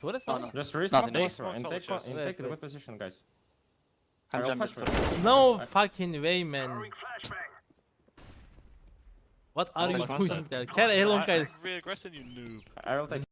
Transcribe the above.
What is oh, that? Just respawn Nothing. closer and take, the and take the wait. good position, guys. I'm jumping for. No fucking way, man. What are you doing there? Carry along, I- guys. I'm re-aggressing, you noob. I will take